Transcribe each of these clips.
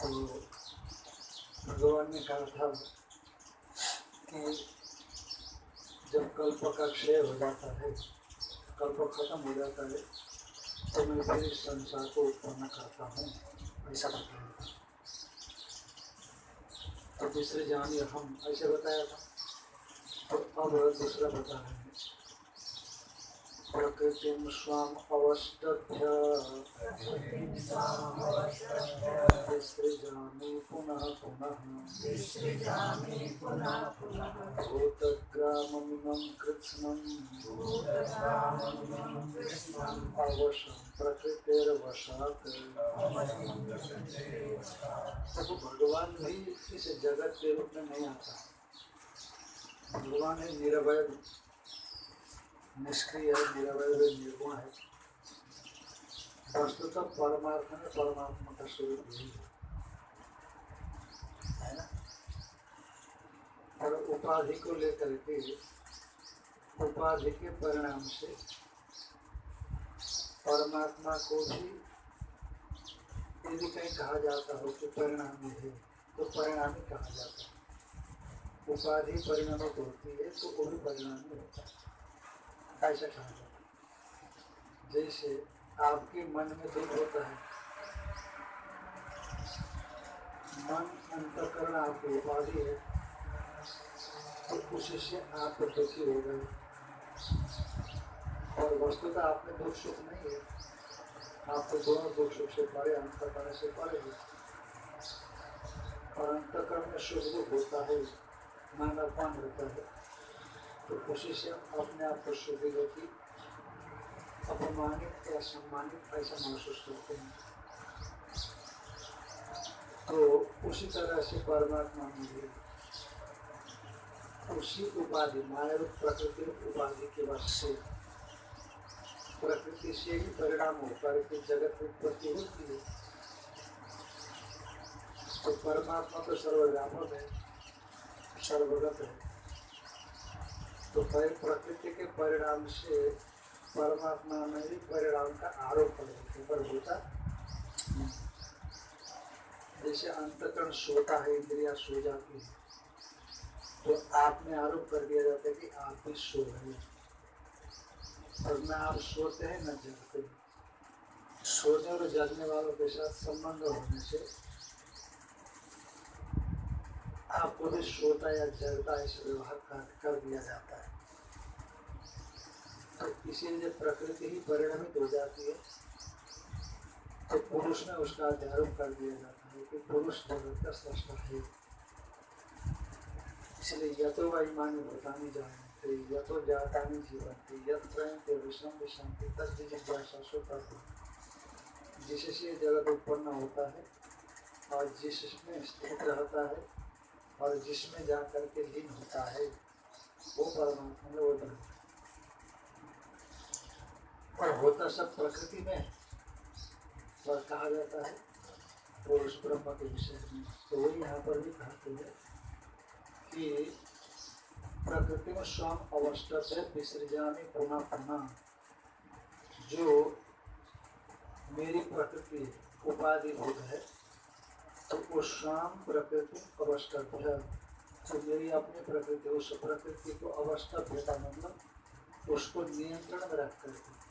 तो भगवान ने कहा था कि जब कल्प का क्षय हो जाता है, कल्प खत्म हो जाता है तो मैं फिर संसार को उत्पन्न करता हूँ, ऐसा बताया तो तीसरे जानिए हम, ऐसे बताया था। तो अब दूसरा बता रहे हैं प्रकृतिं स्वाम् अवष्टभ्य विसृजामि पुनः पुनः भूतग्राममिमं कृत्स्नम् अवशं प्रकृतिर्वशात्। तो भगवान भी इस जगत के रूप में नहीं आता भगवान है निरवय निष्क्रिय है निरवय है निर्गुण है। वस्तुतः परमार्थ में परमात्मा का स्वरूप है। ना? और उपाधि को लेकर के, उपाधि के परिणाम से परमात्मा को भी यदि कहीं कहा जाता हो कि परिणामी है तो परिणामी कहा जाता है। उपाधि परिणामित होती है तो वो भी परिणामी होता है। ऐसा कहा जैसे आपके मन में दुख होता है, मन अंतकरण आपकी उपाधि है तो उसी से आप दुखी हो गए और वस्तुतः आप में दुख सुख नहीं है। आपको दोनों दुख सुख से परे, अंतकरण से परे है। और अंतकरण में सुख दुख होता है, मन अपमान होता है। तो उसी से अपने आप को सुखी दुखी अपमानित या सम्मानित ऐसा महसूस करते हैं। तो उसी तरह से परमात्मा में भी उसी उपाधि, मानव प्रकृति उपाधि के वश से प्रकृति से ही परिणाम होकर के जगत उत्पत्ति होती है। तो परमात्मा तो सर्वव्यापक है, सर्वगत है। तो परि- प्रकृति के परिणाम से परमात्मा में भी परिणाम का आरोप होता जैसे अंतकरण सोता है, इंद्रिया सो जाती है तो आप में आरोप कर दिया जाता है कि आप भी सो रहे हैं। और न आप सोते हैं, न जगते हैं। सोने और जगने वालों के साथ संबंध होने से आपको भी सोता या जगता इस व्यवहार का कर दिया जाता है। तो इसीलिए प्रकृति ही परिणमित हो जाती है। तो पुरुष में उसका अध्यारोप कर दिया जाता है कि पुरुष जगत का सृष्टा है। इसलिए यतो वैमानी भूतानी जानते यतो जातानी जीवंती यत्र विषम विशांति तद जिज्ञासा जिससे जगत उत्पन्न होता है और जिसमें स्थित रहता है और जिसमें जा करके लीन होता है, वो परमात्मा में वो है। और होता सब प्रकृति में पर कहा जाता है पुरुष ब्रह्म के विषय में तो वही यहाँ पर भी कहते हैं कि प्रकृति में स्वयं अवस्था से विसर्जामी पुनः पुनः जो मेरी प्रकृति उपाधि भूत है तो वो स्वयं प्रकृति अवस्था जो मेरी अपनी प्रकृति, उस प्रकृति को अवस्था का मतलब उसको नियंत्रण में रख करके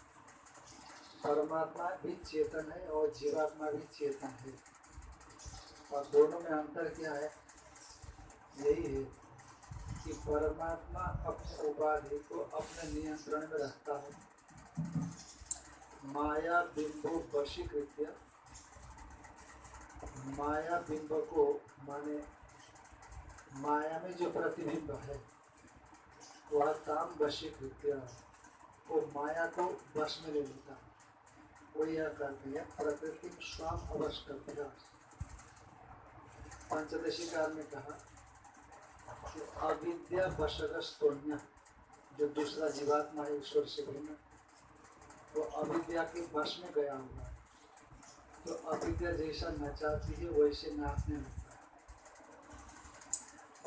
परमात्मा भी चेतन है और जीवात्मा भी चेतन है। और दोनों में अंतर क्या है? यही है कि परमात्मा अपने उपाधि को अपने नियंत्रण में रखता है। माया बिंदु वशीकृत्य माया बिंब को माने माया में जो प्रतिबिंब है, वह काम वशीकृत्य वो माया को वश में ले लेता वो यह करते हैं, प्रकृति स्वयं अवस्कभ्य पंचदशी काल में कहा कि अविद्या वशगस्तोन्य जो दूसरा जीवात्मा है, ईश्वर से भिन्न, वो अविद्या के वश में गया हुआ है। तो अविद्या जैसा नचाती है, वैसे नाचने लगता है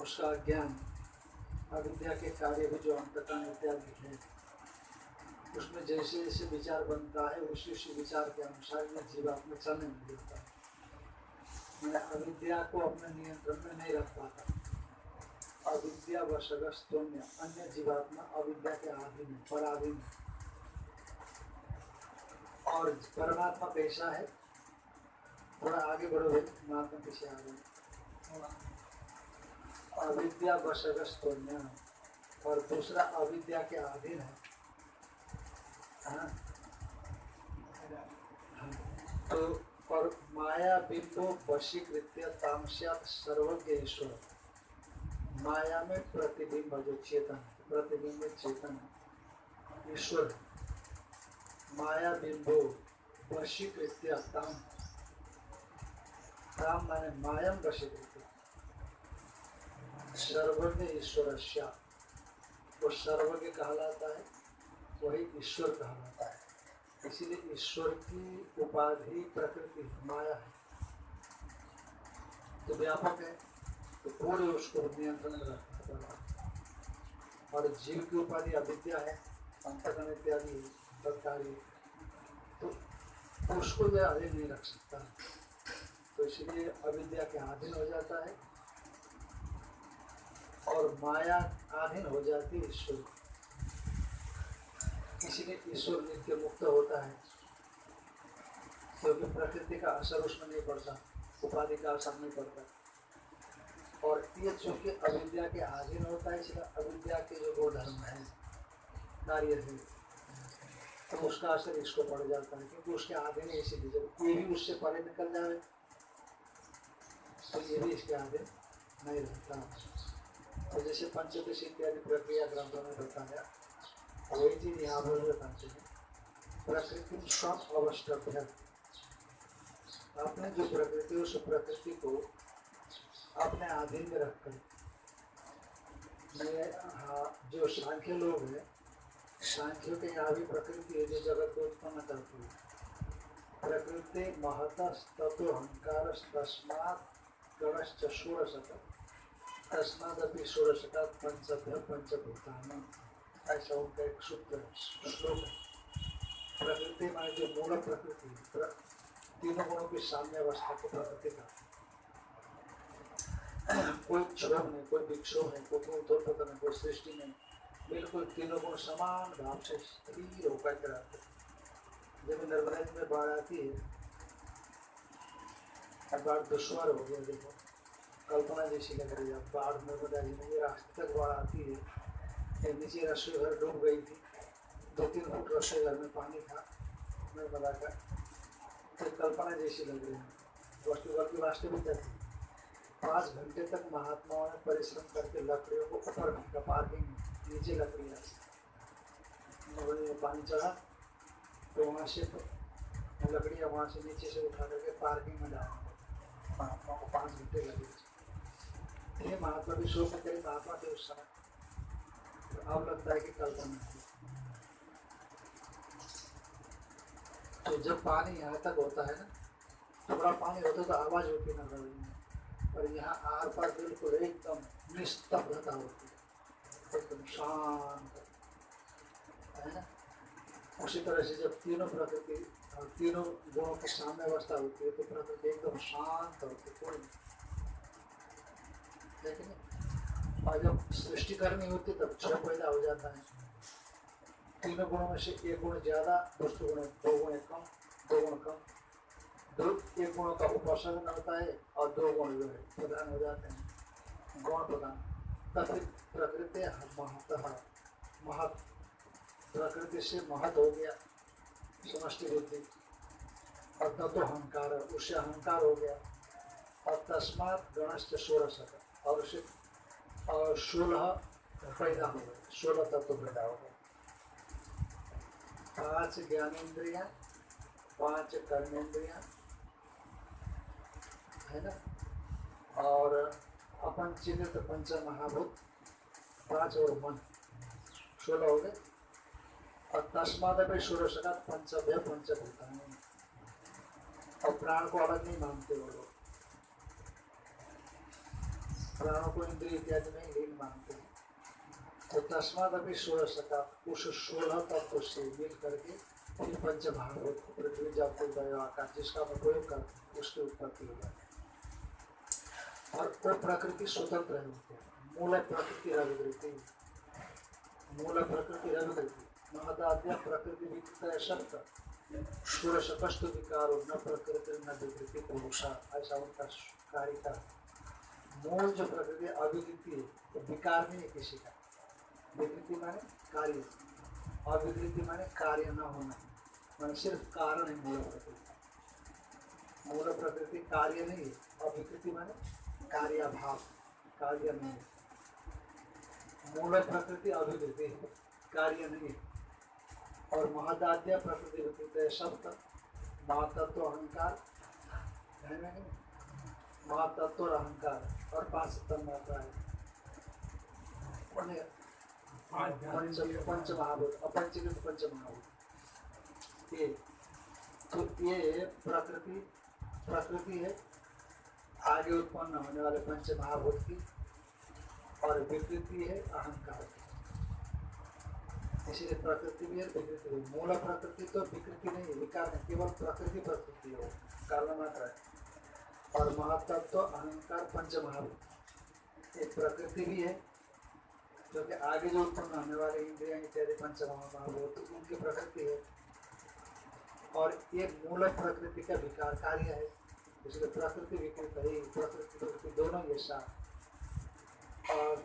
उसका ज्ञान अविद्या के कार्य भी जो अंतकरण इत्यादि है, उसमें जैसे जैसे विचार बनता है, उसी उसी विचार के अनुसार यह जीवात्मा चलने में लगता है मैं अविद्या को अपने नियंत्रण में नहीं रख पाता। अविद्या वशगस्तोन्य अन्य जीवात्मा अविद्या के अधीन है, पराधीन है। और परमात्मा कैसा है? थोड़ा आगे बढ़ो भाई पीछे आ अविद्या और दूसरा अविद्या के अधीन है। हाँ? तो और माया बिंबो वशीकृत्य तामस्यात सर्वज्ञ ईश्वर माया में प्रतिबिंब, जो चेतन प्रतिबिंब चेतन ईश्वर माया बिंबो वशीकृत्य ताम माने मायम वशीकृत्य सर्वज्ञ ईश्वर वो सर्वज्ञ कहलाता है, वही ईश्वर कहलाता है। इसीलिए ईश्वर की उपाधि प्रकृति माया है। तो व्यापक है तो पूरे उसको नियंत्रण रखना और जीव की उपाधि अविद्या है, अंतकरण इत्यादि तत्कारी तो उसको वह अधीन नहीं रख सकता। तो इसलिए अविद्या के आधीन हो जाता है और माया आधीन हो जाती है ईश्वर इसीलिए ईश्वर नित्य मुक्त होता है। क्योंकि प्रकृति का असर उसमें नहीं पड़ता, उपाधि का असर नहीं पड़ता। और ये चूँकि अविद्या के आधीन होता है, इसलिए अविद्या के जो दो धर्म है कार्य है तो उसका असर इसको पड़ जाता है, क्योंकि उसके अधीन है, इसीलिए जब ये भी उससे परे निकल जाए तो ये भी इसके अधीन नहीं रहता। तो जैसे पंचदशी इत्यादि प्रक्रिया ग्रंथों में बताया, वही चीज़ यहाँ पर बताते हैं प्रकृति सब अवस्टभ्य आपने जो प्रकृति, उस प्रकृति को अपने अधीन में रखकर मैं हाँ जो सांख्य लोग हैं, सांख्यों के यहाँ भी प्रकृति है, जो जगत को उत्पन्न करती है। प्रकृति महत तत्व अहंकार तस्मात गणश्च षोड़शक तस्मादपि षोड़शका पंचभ्य पंचभूतान ऐसा उनका एक सूत्र श्लोक है प्रकृति माने जो मूल प्रकृति तीनों गुणों की साम्य अवस्था को प्रकृति का कोई क्षोभ नहीं कोई विक्षोभ नहीं कोई उद्धोपत नहीं कोई सृष्टि नहीं बिल्कुल तीनों गुण समान भाव से स्थिर होकर के रहते जब नर्मदा में बाढ़ आती है बाढ़ दुश्वार हो गया, देखो। कल्पना जैसी लग रही है बाढ़ नर्मदा जी में रास्ते तक बाढ़ आती है। नीचे रसोई घर डूब गई थी। दो तीन फुट रसोई घर में पानी था नर्मदा का तो कल्पना जैसी लग रही है। वस्तु घर की वास्तविकता थी पाँच घंटे तक महात्माओं ने परिश्रम करके लकड़ियों को ऊपर फेंका पार्किंग में नीचे लकड़ियाँ में पानी चढ़ा तो वहाँ से लकड़ियाँ वहाँ से नीचे से उठा करके पार्किंग में डाला महात्मा को पाँच घंटे लगे ये महात्मा भी में तेरे महात्मा थे उस समय तो अब लगता है कि कल्पना थी तो जब पानी यहाँ तक होता है ना थोड़ा पानी होता है तो आवाज़ होती ना गली में। पर यहाँ आर पार बिल्कुल एकदम निस्तब्धता होती है। एकदम शांत, है ना? उसी तरह से जब तीनों प्रकृति और तीनों गुणों की साम्य अवस्था होती है तो प्रकृति एकदम शांत है कोई लेकिन और जब सृष्टि करनी होती तब क्षय पैदा हो जाता है। तीनों गुणों में से एक गुण ज़्यादा, दूसरे गुण दो गुण कम, दो गुण कम। दो, एक गुणों का उपासन होता है और दो गुण जो है, प्रधान हो जाते हैं। गुण प्रधान। तब प्रकृति महत महत प्रकृति से महत हो गया। समष्टि बुद्धि। और तब तो अहंकार उससे अहंकार हो गया। और तस्मात गणश्च षोड़श और उसे और सोलह पैदा हो गए। सोलह तत्व पैदा हो गए। पाँच ज्ञानेन्द्रिया, पाँच कर्मेंद्रिया है ना? और अपन चिन्हित पंच महाभूत पाँच और मन। सोलह हो गए। और तस्माद में सूर्य सका पंचभ्य पंचभूतानी। और प्राण को अलग नहीं मानते वो लोग। प्राणों को इंद्रिय इत्यादि में लीन मानते हैं। तो तस्माद अभी सोलह सका उस सोलह तत्व से मिल करके फिर पंचभागवत पृथ्वी जब कोई गया आकाश जिसका हम उपयोग कर उसकी उत्पत्ति हो जाती और वो प्रकृति स्वतंत्र है मूल प्रकृति रविकृति मूल प्रकृति रविकृति महदाद्य प्रकृति विकृत शब्द कार्य का मूल जो प्रकृति अविकृति है तो विकार नहीं है किसी का विकृति माने कार्य अविकृति माने कार्य न होना माने सिर्फ़ कारण है मूल प्रकृति मूल प्रकृति कार्य नहीं है अविकृति माने कार्याभाव कार्य नहीं मूल प्रकृति है कार्य नहीं है। और महदाद्य प्रकृति शब्द, महातत्व, अहंकार। महातत्व और अहंकार, और पाँच सप्तम मात्रा है। पंच पंच महाभूत अपंचीकृत पंच महाभूत ये तो ये प्रकृति प्रकृति है, आगे उत्पन्न होने वाले पंच महाभूत की, और विकृति है, अहंकार की। इसीलिए प्रकृति भी है विकृति भी मूल प्रकृति तो विकृति नहीं है विकार नहीं केवल प्रकृति प्रकृति है कारण मात्र है। और महत्व तो अहंकार पंच महाभूत एक प्रकृति भी है क्योंकि आगे जो उत्पन्न होने वाले इंद्रिया इत्यादि पंच महाभूत उनकी प्रकृति है। और ये मूल प्रकृति का विकार कार्य है, इसलिए प्रकृति विकृत है प्रकृति प्रकृति दोनों ये साथ और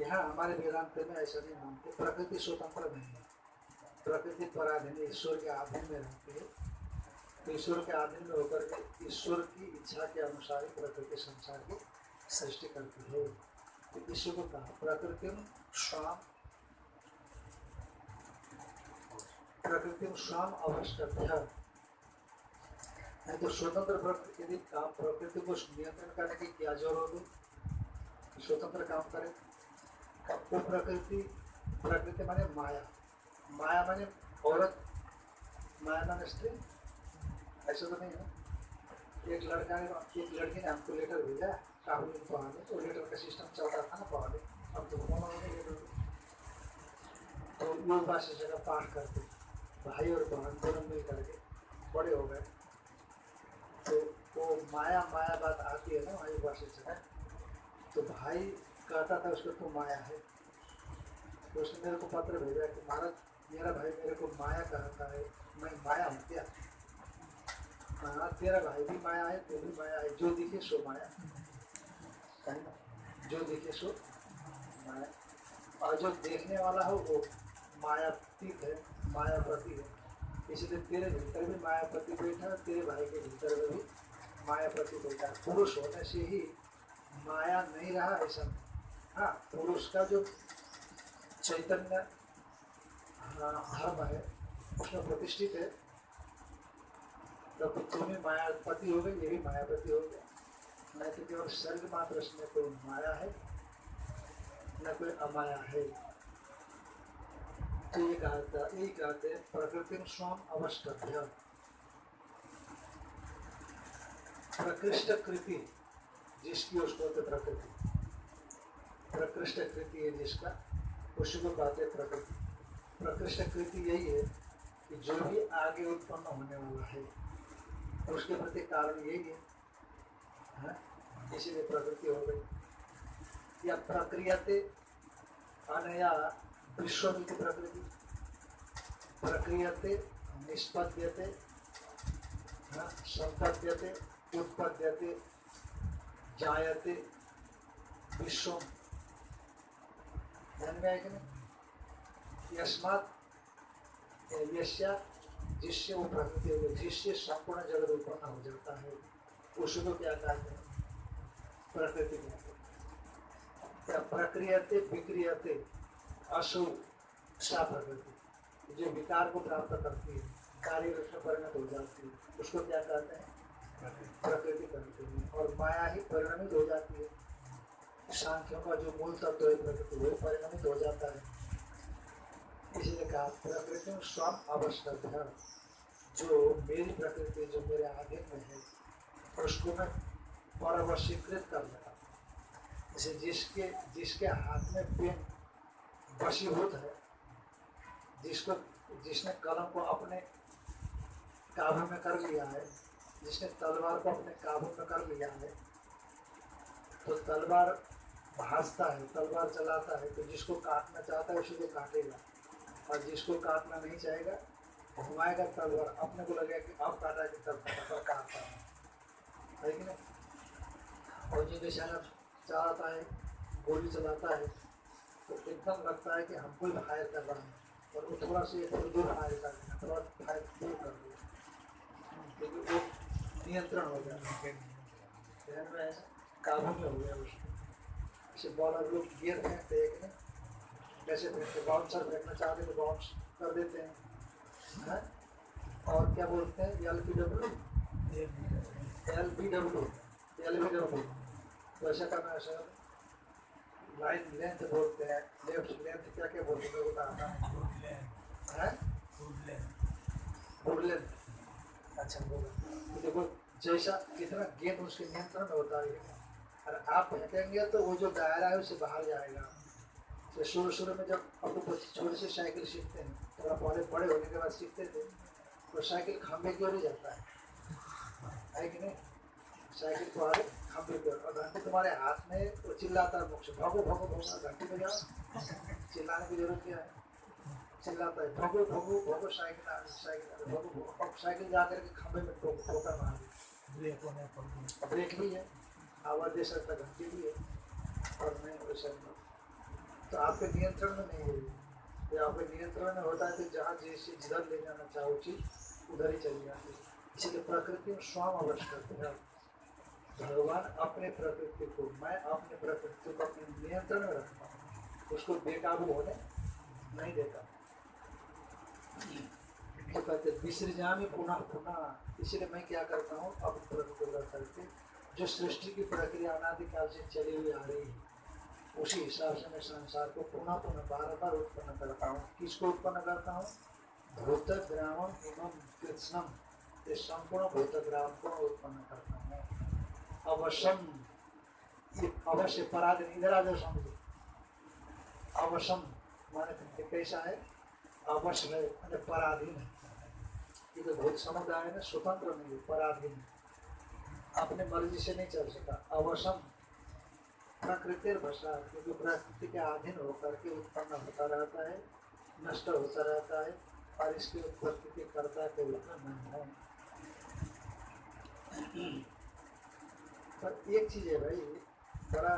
यहाँ हमारे वेदांत में ऐसा नहीं मानते। प्रकृति स्वतंत्र नहीं है। प्रकृति पराधीन ईश्वर के अधीन में रहती है। तो ईश्वर के अधीन में होकर के ईश्वर की इच्छा के अनुसार ही प्रकृति संसार की सृष्टि करती है। तो ईश्वर को कहा प्रकृति स्वाम प्रकृति स्वाम अवश्य नहीं तो स्वतंत्र प्रकृति यदि काम प्रकृति को नियंत्रण करने की क्या ज़रूरत है स्वतंत्र काम करे। वो प्रकृति प्रकृति माने माया माया माने औरत माया माने स्त्री ऐसा तो नहीं है एक लड़का ने एक लड़की ने हमको लेटर भेजा राहुल पढ़ाने तो लेटर का सिस्टम चल रहा था ना पढ़ाने अब तो फ़ोन हो तो योग भाषा जगह पाठ करते भाई और बहन दोनों मिल करके बड़े हो गए तो वो माया माया बात आती है ना योग भाषा जगह तो भाई कहता था, उसको तू माया है। तो उसने मेरे को पत्र भेजा कि महाराज, मेरा भाई मेरे को माया कहता है, मैं माया हूँ क्या? महाराज, तेरा भाई भी माया है, तू भी माया है, जो दिखे सो माया। है जो दिखे सो माया। और जो देखने वाला हो, वो मायातीत है माया मायापति है। इसलिए तेरे भीतर भी मायापति बैठा है, तेरे भाई के भीतर में भी मायापति बैठा है। पुरुष होने से ही माया नहीं रहा, ऐसा। हाँ पुरुष का जो चैतन्य हाँ, धर्म है उसमें प्रतिष्ठित है। तो तुम्हें मायापति हो गए ये भी मायापति हो गया नहीं तो केवल शरीर मात्र में कोई माया है न कोई अमाया है। तो ये कहता यही कहते हैं प्रकृति स्वम अवस्कभ्य प्रकृष्ट कृति जिसकी उसको होते प्रकृति। प्रकृष्ट कृति है जिसका उसको कहते हैं प्रकृति प्रकृष्ट कृति यही है कि जो भी आगे उत्पन्न होने वाला है, उसके प्रति कारण यही है हाँ? इसीलिए प्रकृति हो गई या प्रक्रियाते अनया विश्वमिति प्रकृति प्रक्रियते निष्पद्यते हाँ? संपद्यते, उत्पद्यते, जायते विश्व ध्यान में यश्या जिससे वो प्रकृति हो जिससे संपूर्ण जगत उत्पन्न हो जाता है उसको क्या कहते हैं प्रकृति कहते हैं प्रक्रियते विक्रियते अशुभ सा प्रकृति जो विकार को प्राप्त करती है कार्य रूप में परिणत हो। जाती है उसको क्या कहते हैं? प्रकृति कहते हैं। और माया ही परिणमित हो जाती है। सांख्यों का जो मूल तत्व है प्रकृति वो परिणमित हो जाता है। इसलिए कहा, प्रकृति स्वम आवश्यक है। जो मेरी प्रकृति, जो मेरे आगे में है, और उसको मैं परवशीकृत कर लेता जैसे जिसके जिसके हाथ में पेन वशीभूत है, जिसको, जिसने कलम को अपने काबू में कर लिया है, जिसने तलवार को अपने काबू में कर लिया है तो तलवार भाजता है तलवार चलाता है तो जिसको काटना चाहता है उसी को काटेगा। और जिसको काटना नहीं चाहेगा घुमाएगा तलवार। अपने को लगेगा कि अब काटा कि तब तलवार काटता है। है कि नहीं? और जो बेचारा चाहता है गोली चलाता है तो एकदम लगता है कि हमको ही फायर कर रहा है। और वो थोड़ा सा थोड़ी दूर फायर कर देना थोड़ा फायर दूर कर दिया क्योंकि वो नियंत्रण हो गया। ध्यान में काबू में हो गया उसको। जैसे बॉलर लोग फेंकते हैं कि नहीं कैसे फेंकते बाउंसर फेंकना चाहते तो बाउंस कर देते हैं। हैं? और क्या बोलते हैं? L P W L P W L B W तो ऐसा करना है सर लाइन लेंथ बोलते हैं। लेफ़्ट लेंथ क्या क्या बोलते हैं? बताना है? फुट लेंथ अच्छा बोलो तो देखो, जैसा कितना गेंद उसके नियंत्रण में होता है। और आप फेंकेंगे तो वो जो दायरा है उससे बाहर जाएगा। तो शुरू शुरू में जब तो बच्चे छोटे से साइकिल सीखते हैं थोड़ा बड़े बड़े होने के बाद सीखते थे तो साइकिल खंभे की ओर ही जाता है। है कि नहीं? साइकिल आगे खंभे की ओर। और घंटे तुम्हारे हाथ में वो चिल्लाता है से भगो भगो भगो। घंटे में जाओ। चिल्लाने की ज़रूरत क्या है? चिल्लाता है, भगो भगो भगो, साइकिल साइकिल भगो भगो। साइकिल जा करके खंभे में ठोक मार ब्रेक भी है। आवाज़ दे सकता घंटे भी है, और नहीं। वैसा तो आपके नियंत्रण में नहीं है। ये आपके नियंत्रण में होता है तो जहाँ जैसे जिधर ले जाना चाहो चीज़, उधर ही चली जाती है। इसलिए प्रकृति में स्वयं आवश्यक है। भगवान अपने प्रकृति को, मैं अपने प्रकृति को अपने नियंत्रण में रखता हूँ। उसको बेकाबू होने नहीं देता। तो कहते विसर्जा में पुनः पुनः। इसलिए मैं क्या करता हूँ, अपनी प्रकृति को करके जो सृष्टि की प्रक्रिया अनादिकाल से चली हुई आ रही है, उसी हिसाब से मैं संसार को पुनः पुनः बार बार उत्पन्न करता हूँ। किसको उत्पन्न करता हूँ? भूत ग्रामम एवं कृष्णम ये संपूर्ण भूत ग्राम को उत्पन्न करता हूँ। अवश्यम ये अवश्य पराधीन इधर आ जाओ समझो अवश्यम माने कैसा है? अवश्य है, मैंने पराधीन है। ये तो भूत समुदाय ना स्वतंत्र नहीं है, पराधीन है। अपने मर्ज़ी से नहीं चल सका। अवसम प्रकृति भाषा, क्योंकि प्रकृति के अधीन होकर के उत्पन्न होता रहता है, नष्ट होता रहता है, और इसकी उत्पत्ति के कर्ता के रूप में नहीं है। पर एक चीज़ है भाई, बड़ा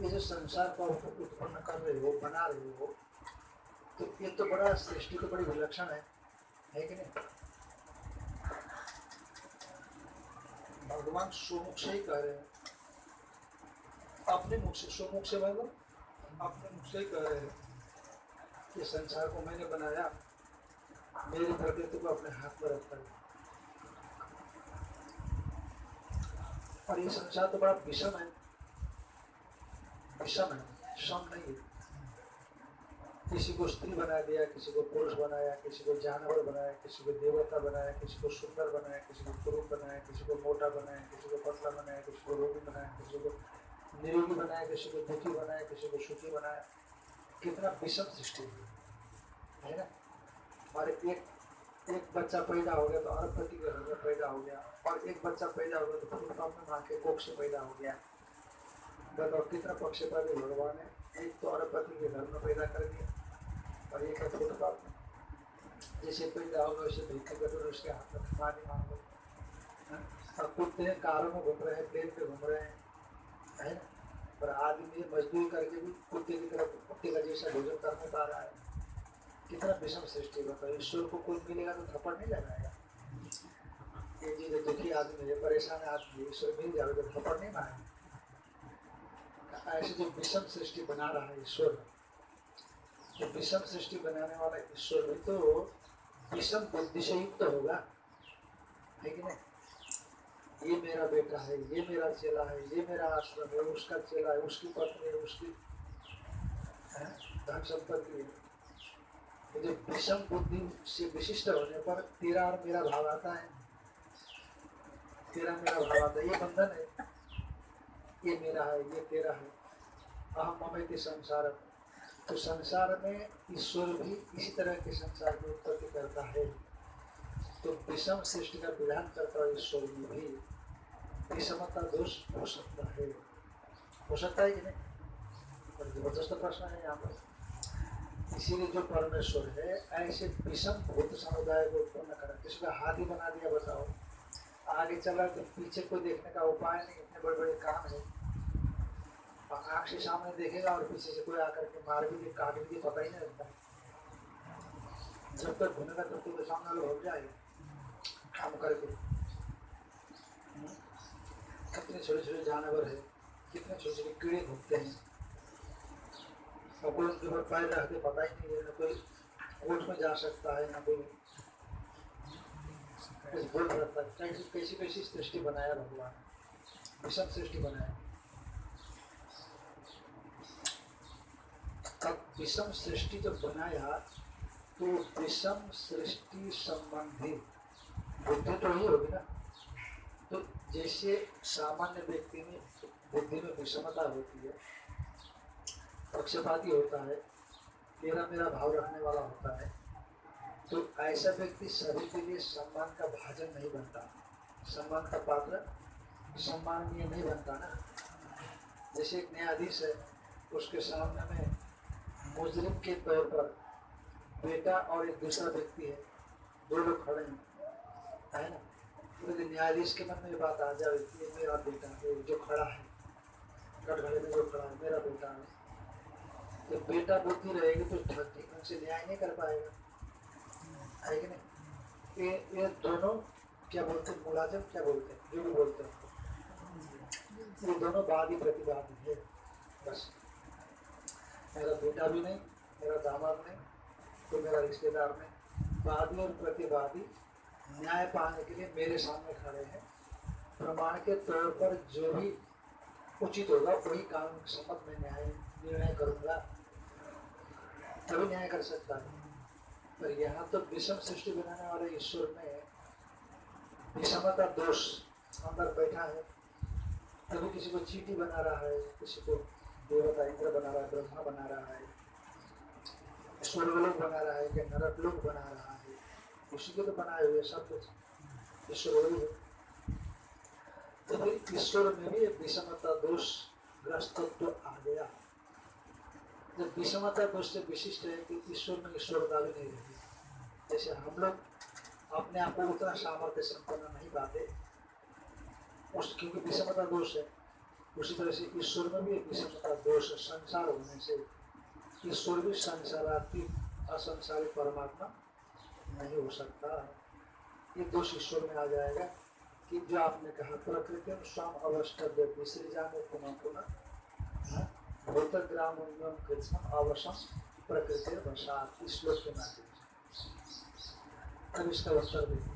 ये जो संसार को उत्पन्न कर रहे हो, बना रहे हो तो ये तो बड़ा सृष्टि तो बड़ी विलक्षण है है कि नहीं? भगवान सुमुख से ही कह रहे हैं अपने मुख से सुमुख से मतलब अपने मुख से ही कह रहे हैं कि संसार को मैंने बनाया। मेरी प्रकृति को अपने हाथ में रखा है। और ये संसार तो बड़ा विषम है। विषम है। सम नहीं है। किसी को स्त्री बना दिया किसी को पुरुष बनाया किसी को जानवर बनाया किसी को देवता बनाया किसी को सुंदर बनाया किसी को कुरूप बनाया किसी को मोटा बनाया किसी को पतला बनाया किसी को रोगी बनाया किसी को निरोगी बनाया किसी को दुखी बनाया किसी को सुखी बनाया कितना विषम सृष्टि है ना और एक एक बच्चा पैदा हो गया तो अरबपति के घर में पैदा हो गया और एक बच्चा पैदा हो गया तो फिर अपने माँ के कोख से पैदा हो गया बताओ कितना पक्षपाती भगवान है एक तो अरबपति के घर में पैदा कर दिया और एक है फुटपाथ में जैसे पैदा होगा वैसे भिक्के कटोरे उसके हाथ में पानी मांगो। हाँ? और कुत्ते हैं कारों में घूम रहे हैं प्लेन पे घूम रहे हैं है? पर आदमी मजदूरी करके भी कुत्ते की तरफ़ कुत्ते का जैसा भोजन कर नहीं पा रहा है। कितना विषम सृष्टि होता है ईश्वर को कोई मिलेगा तो थप्पड़ नहीं लगाएगा। ये जी दुखी आदमी है परेशान आदमी है, ईश्वर मिल जाएगा तो थप्पड़ नहीं मारेगा। ऐसे जो विषम सृष्टि बना रहा है ईश्वर जो विषम सृष्टि बनाने वाला ईश्वर भी तो विषम बुद्धि से युक्त होगा। है कि नहीं? ये मेरा बेटा है, ये मेरा चेला है, ये मेरा आश्रम है, उसका चेला है, उसकी पत्नी है, उसकी धन संपत्ति है। ये जो विषम बुद्धि से विशिष्ट होने पर तेरा और मेरा भाव आता है। तेरा मेरा भाव आता है, ये बंधन है। ये मेरा है, ये तेरा है। ममैति संसार तो संसार में ईश्वर भी इसी तरह के संसार की उत्पत्ति करता है। तो विषम सृष्टि का विधान करता है ईश्वर में भी। विषमता दोष हो सकता है। हो सकता है कि नहीं? और ज़बरदस्त प्रश्न है यहाँ पर। इसीलिए जो परमेश्वर है, ऐसे विषम भूत समुदाय को उत्पन्न करा। किसी का हाथ ही बना दिया, बताओ। आगे चला तो पीछे को देखने का उपाय नहीं, इतने बड़े बड़े काम है। आँख से सामने देखेगा और पीछे से कोई आकर के मार भी, काट भी पता ही नहीं जब तक तब तक तो सामने हो काम करके? कितने छोटे छोटे जानवर है, कितने छोटे छोटे कीड़े घूमते हैं। और कोई उनके ऊपर पैर पता ही नहीं है, ना कोई कोर्ट में जा सकता है, ना कोई कुछ बोल है। कैसी कैसी कैसी सृष्टि बनाया भगवान विषम सृष्टि बनाया तब विषम सृष्टि जब बनाया तो विषम सृष्टि संबंधी बुद्धि तो ही होगी ना। तो जैसे सामान्य व्यक्ति में बुद्धि में विषमता होती है, पक्षपाती होता है तेरा मेरा भाव रखने वाला होता है तो ऐसा व्यक्ति सभी के लिए सम्मान का भाजन नहीं बनता। सम्मान का पात्र सम्माननीय नहीं बनता ना। जैसे एक न्यायाधीश है, उसके सामने में मुजरिम के तौर पर बेटा और एक दूसरा व्यक्ति है, दो लोग खड़े हैं। है ना? यदि न्यायाधीश के मन में ये बात आ जाए कि मेरा बेटा है, जो खड़ा है, कटघरे में जो खड़ा है, मेरा बेटा है। तो बेटा बुद्धि रहेगी तो ढंग से न्याय नहीं कर पाएगा। है कि नहीं? ये ये दोनों क्या बोलते हैं? मुलाजिम क्या बोलते हैं? जो भी बोलते हैं। ये दोनों वादी प्रतिवादी है। बस। मेरा बेटा भी नहीं, मेरा दामाद नहीं तो मेरा रिश्तेदार नहीं। वादी और प्रतिवादी न्याय पाने के लिए मेरे सामने खड़े हैं। प्रमाण के तौर पर जो भी उचित होगा, वही कानून के सम्मत में न्याय, निर्णय करूँगा। तभी न्याय कर सकता है। पर यहाँ तो विषम सृष्टि बनाने वाले ईश्वर में विषमता दोष अंदर बैठा है। कभी किसी को चीटी बना रहा है, किसी को देवता इंद्र बना रहा है, ब्रह्मा बना रहा है, स्वर्गलोक बना रहा है कि नरक लोक बना रहा है उसी को तो बनाए हुए सब कुछ। ईश्वर वही है। तो फिर ईश्वर में भी विषमता दोष ग्रस्तत्व आ गया। जब विषमता दोष से विशिष्ट है कि ईश्वर में ईश्वरता भी नहीं रहती। जैसे हम लोग अपने आप को उतना सामर्थ्य संपन्न नहीं पाते, उस क्योंकि विषमता दोष है। उसी तरह से ईश्वर में भी एक विषमता दोष संसार होने से। ईश्वर भी संसारातीत असंसारी परमात्मा नहीं हो सकता। ये दोष ईश्वर में आ जाएगा कि जो आपने कहा, प्रकृति में स्वयं अवस्टव्य विसरी जाने पुनः पुनः भूतग्राम कृष्ण अवशम प्रकृति वशात इस श्लोक के माध्यम से। अब इसका उत्तर देखते हैं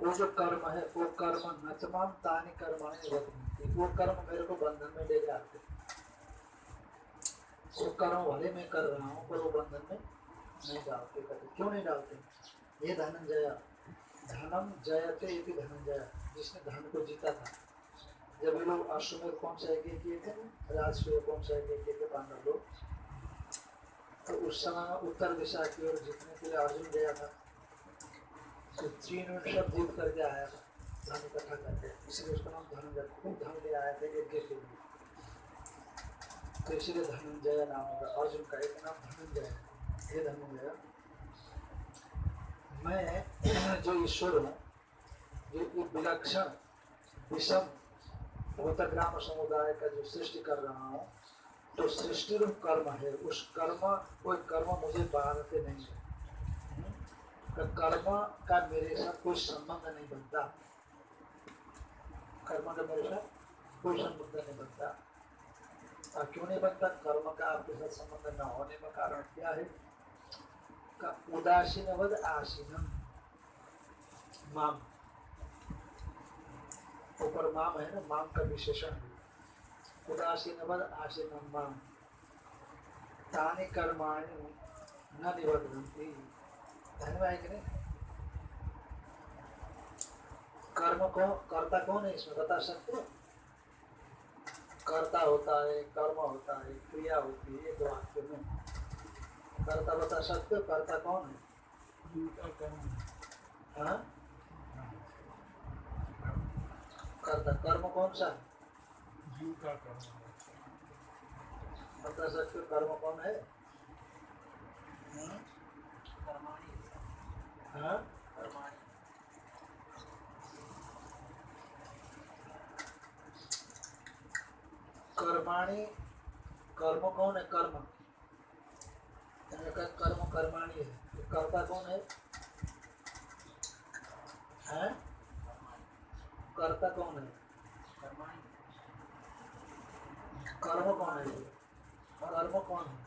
जो कर्म है, वो कर्म नचमान तानी कर्माणी रखती वो कर्म मेरे को बंधन में ले जाते वो कर्म भले मैं कर रहा हूँ, पर वो बंधन में नहीं डालते कभी क्यों नहीं डालते? ये धनंजय, धनम जयते यदि धनंजय, जिसने धन को जीता था। जब ये लोग अश्वमेध कौन सा यज्ञ किए थे? राजसूय कौन सा यज्ञ किए थे? पांडव लोग। तो उस समय उत्तर दिशा की ओर जीतने के लिए अर्जुन गया था। तो सब जीत करके आया था, धन इकट्ठा उसका नाम धनंजय खूब धन ले यज्ञ के लिए तो धनंजय नाम होगा। अर्जुन का एक नाम धनंजय हे धनंजय। मैं जो ईश्वर हूँ, जो विलक्षण विषम भूतग्राम समुदाय का जो सृष्टि कर रहा हूँ तो सृष्टि रूप कर्म है, उस कर्म, कोई कर्म मुझे बांधते नहीं है। कर्म का मेरे साथ कोई संबंध नहीं बनता। कर्म का मेरे साथ कोई संबंध नहीं बनता। और क्यों नहीं बनता? कर्म का आपके साथ संबंध न होने का कारण क्या है? का उदासीनवद आसीनम। माम। ऊपर माम है ना? माम का विशेषण है। उदासीन उदासीनवद आसीनम माम। तानि कर्माणि न नहीं कर्म को कर्ता कौन है इसमें? बता सकते हो कर्ता होता है कर्म होता है क्रिया होती है एक वाक्य में। कर्ता बता सकते हो कर्ता कौन है? हाँ। कर्ता कर्म कौन सा? है। बता सकते हो कर्म कौन है? हाँ? हाँ? कर्माणी कर्म कौन है? कर्म। कर्म कर्माणी है? तो कर्ता कौन है? हैं? कर्ता कौन है? कर्म कौन है? कर्म कौन है।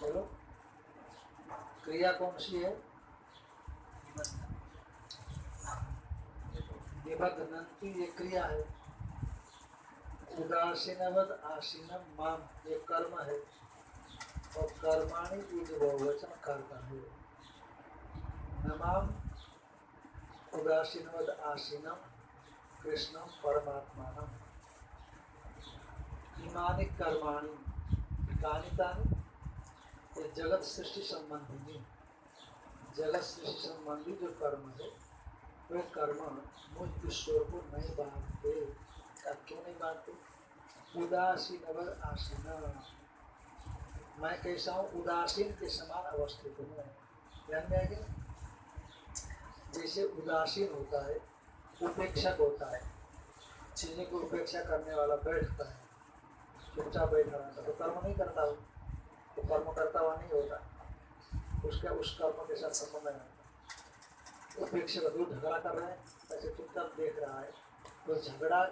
चलो। क्रिया कौन सी है? निबद्धनंती ये क्रिया है। उदासीनवद आसीनम माम, ये कर्म है। और कर्माणि उज बहुवचन कर्ता है। नमाम उदासीनवद आसीनम, कृष्णम परमात्मा इमानि कर्माणि कानि तानि। ये जगत सृष्टि संबंधी जगत सृष्टि संबंधी जो कर्म है वे कर्म मुझ ईश्वर को नहीं बांधते। अब क्यों नहीं बांधते? उदासीन अवर आसीन। मैं कैसा हूँ? उदासीन के समान अवस्थित हूँ। ध्यान में आएगी जैसे उदासीन होता है, उपेक्षक होता है। चीनी को उपेक्षा करने वाला बैठता है। चुपचाप बैठा रहता तो कर्म नहीं करता हो तो कर्म करता हुआ नहीं होता। उसका उस कर्म के साथ संबंध नहीं होता। उपेक्षक दूर झगड़ा कर रहे हैं ऐसे चुपचाप देख रहा है। तो झगड़ा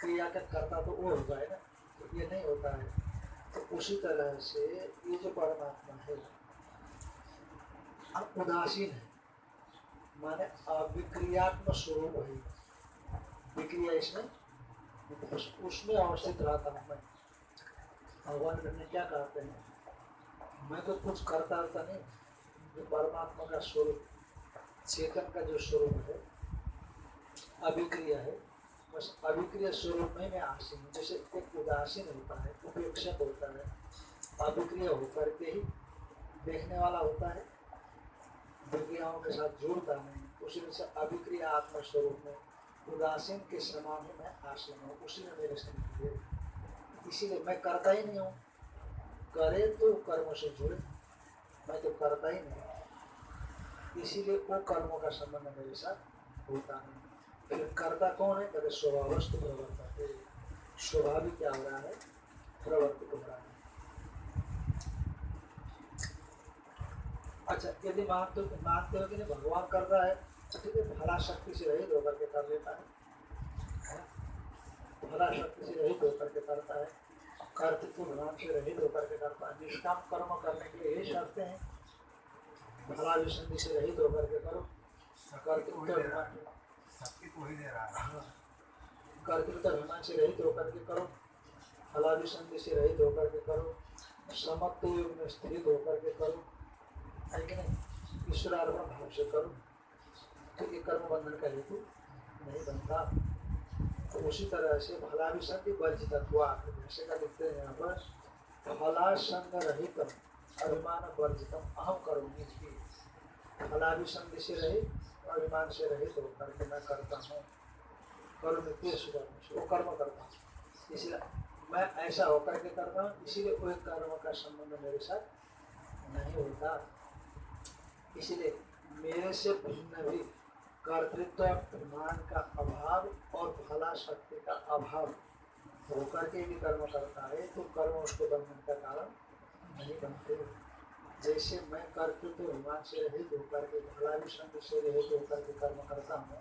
क्रिया का करता तो वो होगा है ना तो ये नहीं होता है। तो उसी तरह से ये जो परमात्मा है अब उदासीन है। माने अविक्रियात्मक स्वरूप है। विक्रिया इसमें उस, उसमें अवस्थित रहता हूँ मैं। भगवान ने क्या कहते हैं मैं तो कुछ करता रहता नहीं। जो परमात्मा का स्वरूप, चेतन का जो स्वरूप है, अभिक्रिया है, बस अभिक्रिया स्वरूप में मैं आसीन हूँ। जैसे एक उदासीन होता है, उपेक्षक होता है, अभिक्रिय होकर के ही देखने वाला होता है विक्रियाओं के साथ जुड़ता नहीं उसी में से अभिक्रिया आत्मा स्वरूप में, उदासीन के समान ही मैं आसीन हूँ। उसी में मेरे स्थिति इसीलिए मैं करता ही नहीं हूँ। करे तो कर्म से जुड़े। मैं तो करता ही नहीं। इसीलिए वो कर्मों का संबंध मेरे साथ होता नहीं। फिर कर्ता कौन है? कहते स्वभावस्तु प्रवर्ता है। स्वाभाविक क्या हो रहा है? प्रवर्तित हो रहा है। अच्छा यदि मानते हो मानते हो कि नहीं, भगवान कर रहा है तो ठीक है, भला शक्ति से रहित होकर के कर लेता है। भला शक्ति से रहित होकर के करता है। कर्तृत्व भगवान से रहित होकर के करता है निष्काम कर्म करने के लिए यही शर्तें हैं। फला विसंधि से रहित होकर के करो। कर्तृत्व को ही। दे रहा। कर्तृत्व अभिमान से रहित होकर के करो। फलाभिसंधि से रहित होकर के करो। समत्व युग में स्थित होकर के करो। है कि नहीं? ईश्वरार्पण भाव से करो। तो ये कर्म बंधन का हेतु नहीं बनता। तो उसी तरह से भलाभिसंधि वर्जित हुआ जैसे का लिखते हैं यहाँ पर फलासंग रहित अभिमान वर्जितम अहम करोगी फलाभिसंग से रहित अभिमान से रहित होकर के मैं करता हूँ। कर्म नित्य सुकर्म वो कर्म करता हूँ। इसलिए मैं ऐसा होकर के करता हूँ, इसीलिए कोई कर्म का संबंध मेरे साथ नहीं होता। इसलिए मेरे से भिन्न भी कर्तृत्व अभिमान का अभाव और फला शक्ति का अभाव। होकर के भी कर्म करता है तो कर्म उसको बंधन का कारण नहीं बनते। जैसे मैं कर्तृत्व अभिमान से रहित होकर के फला भी से रहित होकर के कर्म करता हूँ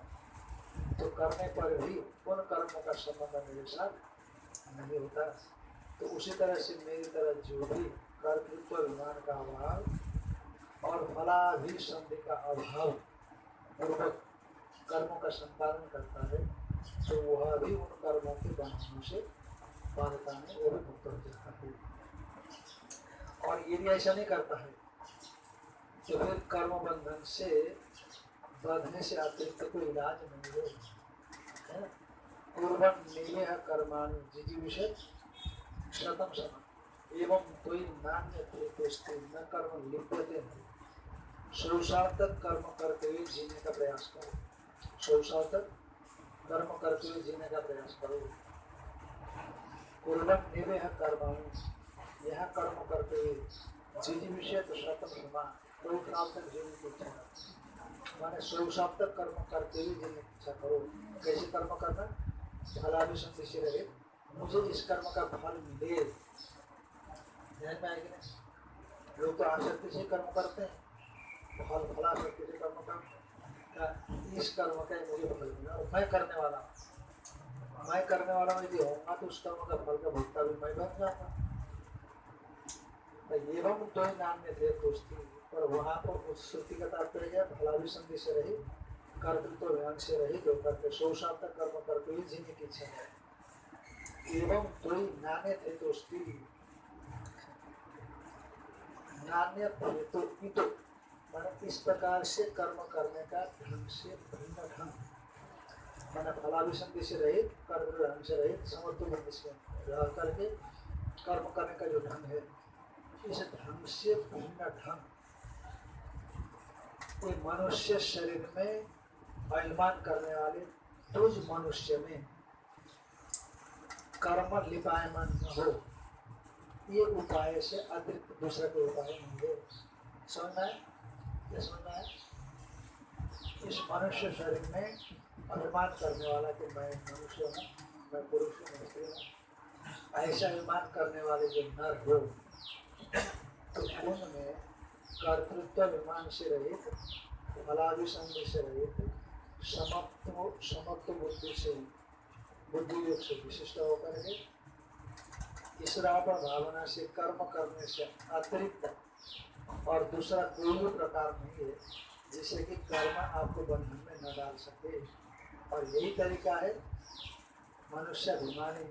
तो करने पर भी उन कर्मों का संबंध मेरे साथ नहीं होता। तो उसी तरह से मेरी तरह जो भी कर्तृत्व अभिमान का अभाव और फलाभिसंधि का अभाव पूर्वक कर्मों का संपादन करता है तो वह भी उन कर्मों के बंधनों से बाधता वो भी मुक्त हो जाता है। और यदि ऐसा नहीं करता है तो फिर कर्म बंधन से बांधने से अतिरिक्त कोई इलाज नहीं है। है? पूर्वम निमेह कर्माणि जिजी विषय शतम। सम एवं कोई नान्य प्रेतोस्ते न कर्म लिप्यते नहीं शोषार्थक कर्म करते हुए जीने का प्रयास करो। शोषार्थक कर्म करते हुए जीने का प्रयास करो। पूर्वक निवेह कर्माणि यह कर्म करते हुए जिजी विषय तो शतम समान कोई काल तक जीने की इच्छा करो माने शोषार्थक कर्म करते हुए जीने की इच्छा करो। कैसे कर्म करना? फलाभिसंधि से रहे। मुझे इस कर्म का फल मिले। ध्यान में आएगी लोग तो आसक्ति से कर्म करते हैं। फल, फलाशक्ति से कर्म करते हैं। करने वाला मैं करने वाला यदि होगा तो उस कर्म का फल का भुगता भी मैं बन जाऊँगा तो एवं तो ही में थे दोस्ती पर वहाँ पर उस श्रुति का तात्पर्य क्या फलाभिसंधि से रही कर्तृत्व ध्यान से रहित होकर के शोषात्मक कर्म करते हुए जीने की इच्छा है एवं तो ही नाने थे दोस्ती नान्य तो इस प्रकार से कर्म करने का ढंग से भिन्न ढंग। माने फलाभिसंधि से रहित, कर्म ढंग से रहित, समत्व से रह करके कर्म करने का जो ढंग है, इस ढंग से भिन्न ढंग। कोई मनुष्य शरीर में अभिमान करने वाले तुझ मनुष्य में कर्म लिपायमान न हो। ये उपाय से अतिरिक्त दूसरा कोई उपाय नहीं है। है? इस मनुष्य शरीर में अभिमान करने वाला कि मैं मनुष्य हूँ, मैं पुरुष हूँ स्त्री हूँ, ऐसा अभिमान करने वाले जो नर हो तो उनमें कर्तृत्व अभिमान से रहित फलाभिसंग से रहित, समत्व समत्व बुद्धि से, बुद्धि योग से विशिष्ट होकर के ईश्वरापण भावना से, कर्म करने से अतिरिक्त और दूसरा कोई भी प्रकार नहीं है जिससे कि कर्म आपको बंधन में न डाल सके। और यही तरीका है, मनुष्य अभिमानी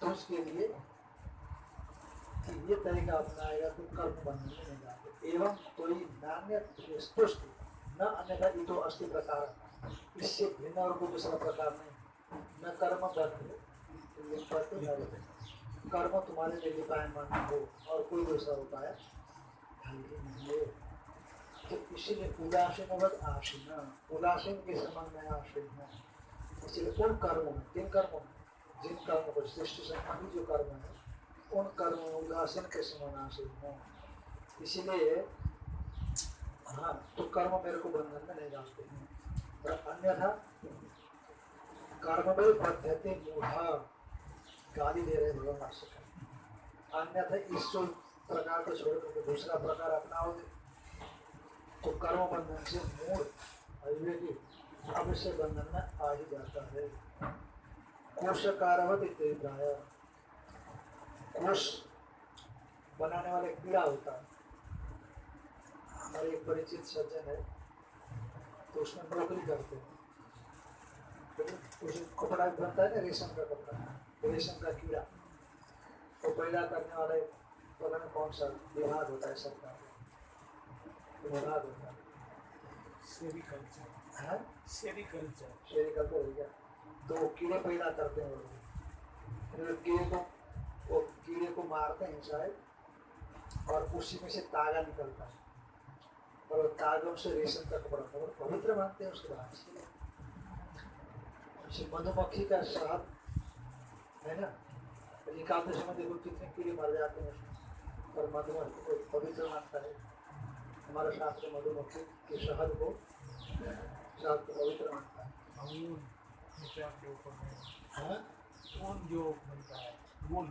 तो उसके लिए कि ये तरीका अपनाएगा तो कर्म बंधन में नहीं डाले एवं कोई नान्य तुष्ट न अन्यथा इतो अस्थि प्रकार। इससे भिन्न और कोई दूसरा प्रकार नहीं। न कर्म बंध लिपत कर्म तुम्हारे लिए लिपायमान हो और कोई दूसरा उपाय तो इसीलिए उदासीन वत आसीन उदासीन के संबंध में आसीन है इसलिए उन कर्मों में किन कर्मों में जिन कर्मों को सृष्टि संबंधी जो कर्म है उन कर्मों में उदासीन के समान आसीन है इसीलिए हाँ तो कर्म मेरे को बंधन में नहीं डालते हैं और अन्यथा कर्म में पद्धति मूढ़ा गाली दे रहे भगवान अन्यथा जो प्रकार को छोड़ करके दूसरा प्रकार अपनाओगे तो कर्म बंधन से मूल अविवेकी अवश्य बंधन में आ ही जाता है। कोश कारवत इत्यादि कोश बनाने वाले कीड़ा होता है। हमारे एक परिचित सज्जन है तो उसमें नौकरी करते हैं। उसे कपड़ा बनता है ना, रेशम का कपड़ा, रेशम का कीड़ा। तो पैदा करने वाले कौन सा? विभाग होता है सरकार का विभाग होता है। सेरिकल्चर हाँ? सेरिकल्चर तो हो गया। तो कीड़े पैदा करते हैं वो लोग। कीड़े को वो कीड़े को मारते हैं शायद और उसी में से तागा निकलता है। और तागों से रेशम का कपड़ा और पवित्र मानते हैं उसके बाद। से मधुमक्खी का शहद है ना? एकादशी में देखो कितने कीड़े मर जाते हैं उसमें। और मधुमक्खी को पवित्र मानता है। हमारा शास्त्र मधुमक्खी के शहद को को पवित्र मानता है। हाँ? ऊन जो बनता है? ऊन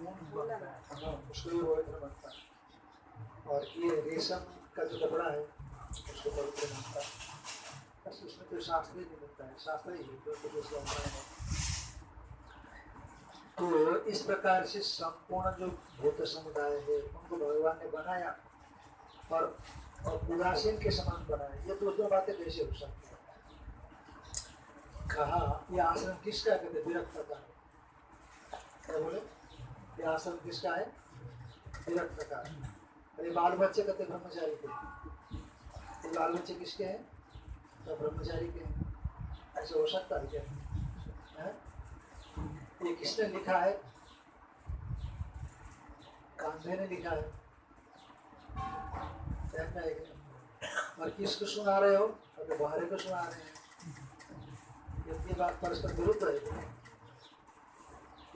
बनता है? हाँ, उसको पवित्र मानता है। और ये रेशम का जो कपड़ा है उसको पवित्र मानता है। बस उसमें कोई शास्त्र ही। नहीं मिलता है शास्त्र ही है अपना है। तो इस प्रकार से संपूर्ण जो भूत समुदाय है, उनको भगवान ने बनाया और और उदासीन के समान बनाया। ये तो दो बातें कैसे हो सकती है। कहा, ये आश्रम किसका कहते, विरक्त का है। क्या बोले? ये आश्रम किसका है? विरक्त का अरे बाल बच्चे कहते, ब्रह्मचारी के। बाल बच्चे किसके हैं? तो ब्रह्मचारी के हैं। ऐसे हो सकता है क्या? ये किसने लिखा है? कांधे ने लिखा है। कहना है और किसको सुना रहे हो? अगर बाहरे को सुना रहे हैं। ये बात परस्पर विरुद्ध है?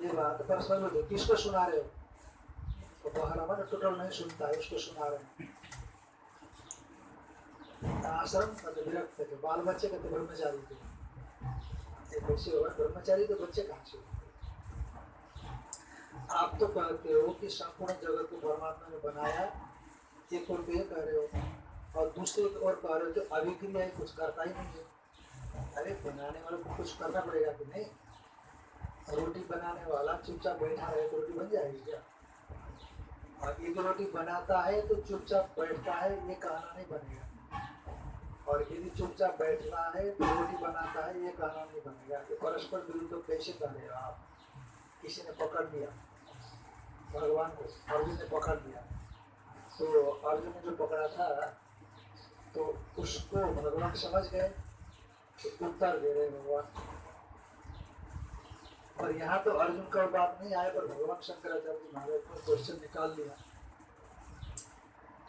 ये बात परस्पर विरुद्ध है। किसको सुना रहे हो? तो बाहर हमारा टोटल नहीं सुनता है, उसको सुना रहे हैं। आश्रम मतलब विरक्त थे बाल बच्चे कहते ब्रह्मचारी थे। कैसे होगा? ब्रह्मचारी तो बच्चे कहाँ से होंगे? आप तो कहते हो कि संपूर्ण जगत को परमात्मा ने बनाया एक और तो ये कह रहे हो। और दूसरे और कह रहे हो तो अभिक्रिया है कुछ करता ही नहीं है। अरे, बनाने वाले को कुछ करना पड़ेगा कि नहीं? रोटी बनाने वाला चुपचाप बैठा रहे तो रोटी बन जाएगी क्या? और एक रोटी बनाता है तो चुपचाप बैठता है, ये कहना नहीं बनेगा। और यदि चुपचाप बैठना है तो रोटी बनाता है, ये कहना नहीं बनेगा। कि परस्पर विरुद्ध कैसे कर रहे हो आप? किसी ने पकड़ लिया। भगवान को, अर्जुन ने पकड़ लिया। तो अर्जुन ने जो पकड़ा था तो उसको भगवान समझ गए तो उत्तर दे रहे भगवान। और यहाँ तो अर्जुन का बात नहीं आया, पर भगवान शंकराचार्य महाराज ने क्वेश्चन निकाल लिया।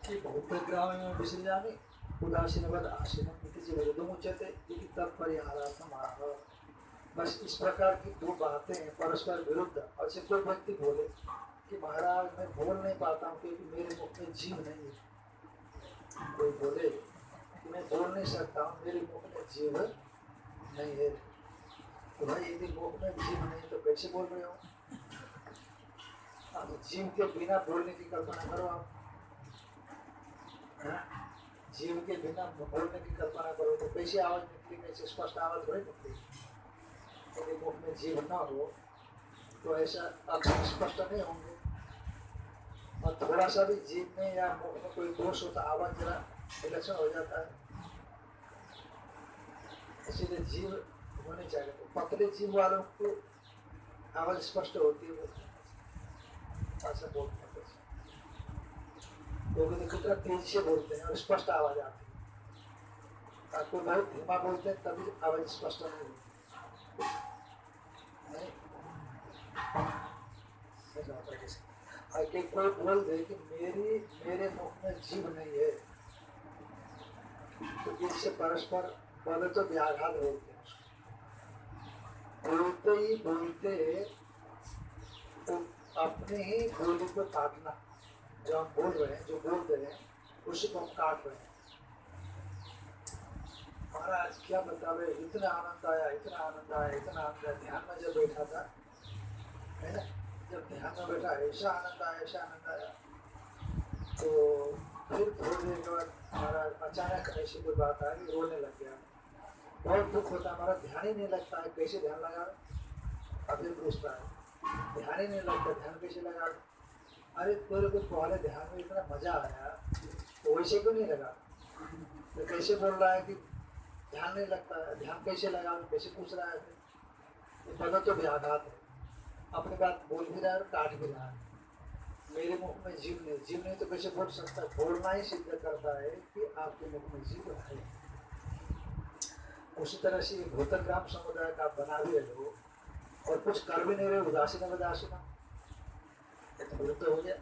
कि बहुत ग्राम में विसृजामि उदासीनवद आसीनम इति च विरुद्धम उच्यते इति तत्परिहारार्थम आह। बस इस प्रकार की दो बातें परस्पर विरुद्ध। और से कोई व्यक्ति बोले। कि महाराज, मैं बोल नहीं पाता हूँ क्योंकि मेरे मुख में जीव नहीं है। कोई बोले कि मैं बोल नहीं सकता हूँ, मेरे मुख में जीव नहीं है। तो भाई, यदि मुख में जीव नहीं तो कैसे बोल रहे हो? जीव के बिना बोलने की कल्पना करो आप। हाँ? जीव के बिना बोलने की कल्पना करो तो कैसे आवाज़ निकलेगी कैसे स्पष्ट आवाज़ थोड़ी निकलेगी यदि मुख में जीव न हो तो ऐसा अक्षर स्पष्ट नहीं होंगे। और थोड़ा सा भी जीव में या मुख में कोई दोष होता आवाज़ जरा विलक्षण हो जाता है। इसीलिए जीव होने चाहिए। तो पतले जीव वालों को आवाज़ स्पष्ट होती है। वो ऐसा बोलते हैं। लोग तो कितना तेज से बोलते हैं और स्पष्ट आवाज़ आती है। कोई बहुत धीमा बोलते हैं, तभी आवाज़ स्पष्ट नहीं? होता है कि बोल दे कि मेरी मेरे मुख में जीव नहीं है। तो इससे परस्पर बोले तो व्याघात बोलते हैं बोलते ही बोलते तो अपने ही बोली को काटना जो हम बोल रहे हैं, जो बोल रहे हैं, उसी को हम काट रहे हैं। महाराज, क्या बतावे? इतना आनंद आया, इतना आनंद आया, इतना आनंद आया। ध्यान में जब बैठा था, है ना? जब ध्यान में बैठा ऐसा आनंद आया ऐसा आनंद आया तो फिर थोड़ी देर के बाद महाराज अचानक ऐसी कोई बात आ गई रोने लग गया बहुत दुख होता है हमारा ध्यान ही नहीं लगता है कैसे ध्यान लगा अब पूछता है ध्यान ही नहीं लगता ध्यान कैसे लगा अरे तेरे को तुम्हारे ध्यान में इतना मज़ा आया तो वैसे क्यों नहीं लगा तो कैसे बोल रहा है कि ध्यान नहीं लगता है ध्यान कैसे लगा कैसे पूछ रहा है ये पता तो व्याघात है। अपनी बात बोल भी रहा है और काट भी रहा है। मेरे मुख में जीव नहीं जीव नहीं तो कैसे बोल सकता? है बोलना ही सिद्ध करता है कि आपके मुख में जीव है। उसी तरह से भूतक ग्राम समुदाय का आप बना भी रहे हो और कुछ कर भी नहीं रहे उदासीन उदासीन वृद्ध हो गया।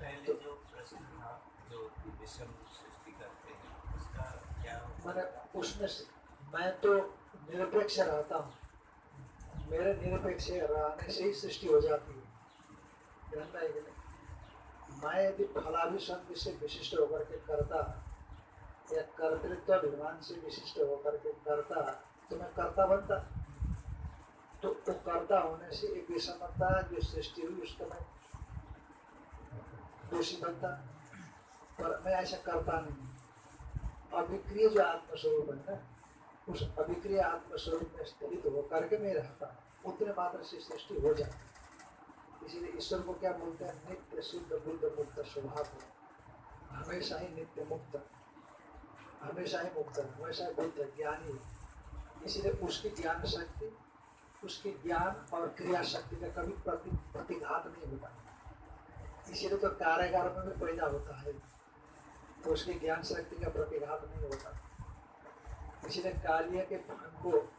पहले जो प्रश्न था जो विषम सृष्टि करते हैं उसका क्या मैंने उसमें मैं तो निरपेक्ष रहता हूँ। मेरे निरपेक्ष रहने से ही सृष्टि हो जाती है आएगी नहीं मैं यदि फलाभिसंग से विशिष्ट होकर के करता या कर्तृत्व अभिमान से विशिष्ट होकर के करता तो मैं कर्ता बनता तो वो कर्ता होने से एक विषमता जो सृष्टि हुई उसको मैं दोषी बनता पर मैं ऐसा करता नहीं अभिक्रिय जो आत्मस्वरूप है ना उस अभिक्रिय आत्मस्वरूप में स्थित होकर के मैं रहता उतने मात्र से सृष्टि हो जाती इसीलिए ईश्वर को क्या बोलते हैं? नित्य शुद्ध बुद्ध मुक्त स्वभाव हमेशा ही नित्य मुक्त। हमेशा ही मुक्त हमेशा ही बुद्ध ज्ञानी इसीलिए उसकी ज्ञान शक्ति, उसकी ज्ञान और क्रिया शक्ति का कभी प्रति प्रतिघात नहीं होता। इसीलिए तो कारागार में भी पैदा होता है। तो उसकी ज्ञान शक्ति का प्रतिघात नहीं होता। इसीलिए कार्य के फल को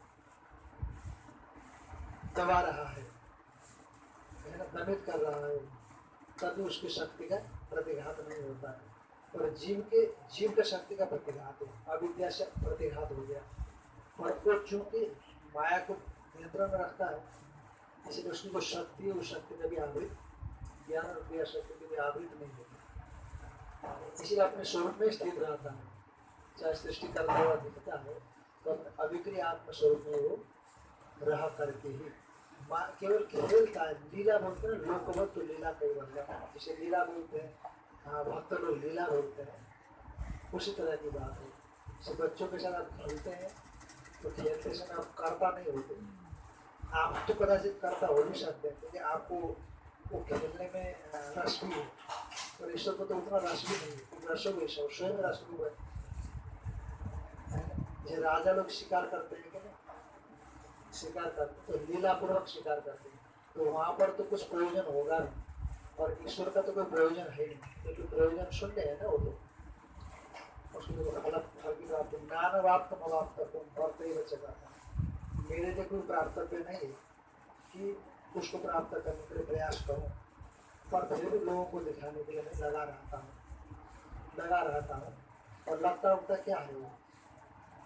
दबा रहा है। दमित कर रहा है। तभी उसकी शक्ति का प्रतिघात नहीं होता है। और जीव के जीव के शक्ति का प्रतिघात है। अविद्या से प्रतिघात हो गया। और वो चूँकि माया को नियंत्रण में रखता है, इसलिए उसकी जो शक्ति उस शक्ति में भी आवृत ज्ञान और क्रिया शक्ति में भी आवृत नहीं होती। इसीलिए अपने स्वरूप में स्थित रहता है। चाहे सृष्टि करता हुआ दिखता है तो अपने अभिक्रिय आत्म स्वरूप में वो रहा करके ही केवल खेलता लीला बोलते हैं लोकवत तो लीला जिसे लीला बोलते हैं हाँ भक्त लोग लीला बोलते हैं उसी तरह की बात है जैसे बच्चों के साथ आप खेलते हैं तो खेलते समय आप करता नहीं होते आप तो कदाचित करता हो नहीं सकते क्योंकि आपको वो खेलने में रस भी है और ईश्वर को तो उतना रस भी नहीं है ईश्वर स्वयं है जो राजा लोग शिकार करते हैं। कि शिकार करते तो लीलापूर्वक शिकार करते हैं। तो वहाँ पर तो कुछ प्रयोजन होगा नहीं, और ईश्वर का तो कोई प्रयोजन है नहीं, क्योंकि प्रयोजन शून्य है ना वो उसको तो की का मेरे लिए कोई प्राप्तव्य नहीं है कि उसको प्राप्त करने के लिए प्रयास करूँ, पर फिर भी लोगों को दिखाने के लिए मैं लगा रहता हूँ, लगा रहता हूँ, और लगता उगता क्या है वो